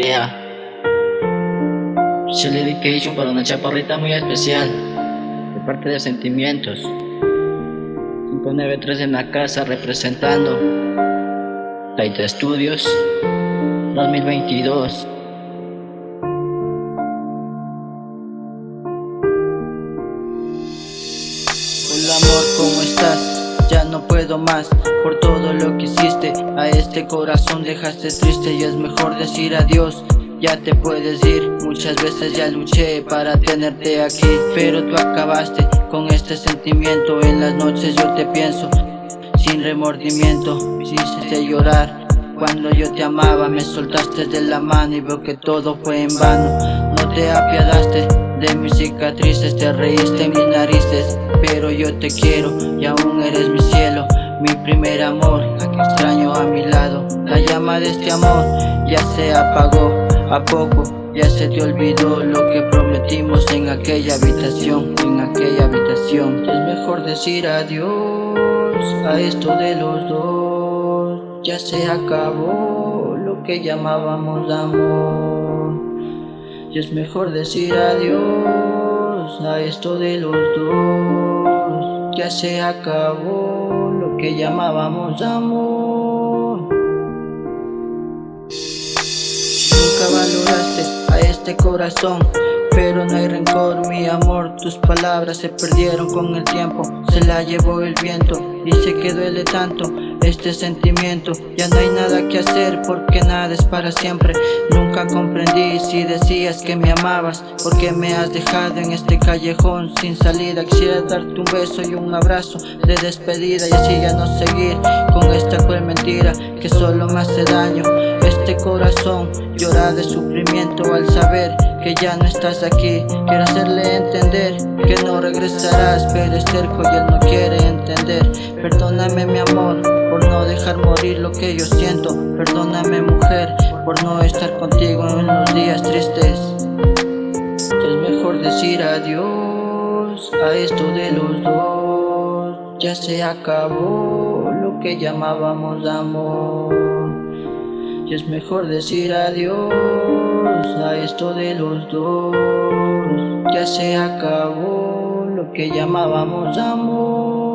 Yeah. Special dedication para una chaparrita muy especial. De parte de Sentimientos. 593 en la casa representando. Taita Studios 2022. Puedo más por todo lo que hiciste. A este corazón dejaste triste y es mejor decir adiós. Ya te puedes ir, muchas veces ya luché para tenerte aquí Pero tú acabaste con este sentimiento. En las noches yo te pienso, sin remordimiento Me hiciste llorar. Cuando yo te amaba Me soltaste de la mano y veo que todo fue en vano. No te apiadaste de mis cicatrices Te reíste mis narices Pero yo te quiero y aún eres mi cielo Mi primer amor, la que extraño a mi lado. La llama de este amor ya se apagó a poco ya se te olvidó lo que prometimos en aquella habitación, en aquella habitación. Es mejor decir adiós a esto de los dos Ya se acabó lo que llamábamos amor Es mejor decir adiós a esto de los dos. Ya se acabó lo que llamábamos amor. Valoraste a este corazón pero no hay rencor, mi amor Tus palabras se perdieron con el tiempo Se la llevó el viento sé que duele tanto este sentimiento. Ya no hay nada que hacer porque nada es para siempre. Nunca comprendí si decías que me amabas Porque me has dejado en este callejón sin salida. Quisiera darte un beso y un abrazo de despedida Y así ya no seguir con esta cruel mentira Que solo me hace daño este corazón llora de sufrimiento al saber que ya no estás aquí. Quiero hacerle entender que no regresarás Pero es terco y él no quiere entender. Perdóname mi amor por no dejar morir lo que yo siento. Perdóname mujer por no estar contigo en los días tristes. Es mejor decir adiós a esto de los dos. Ya se acabó lo que llamábamos amor y es mejor decir adiós a esto de los dos. Ya se acabó lo que llamábamos amor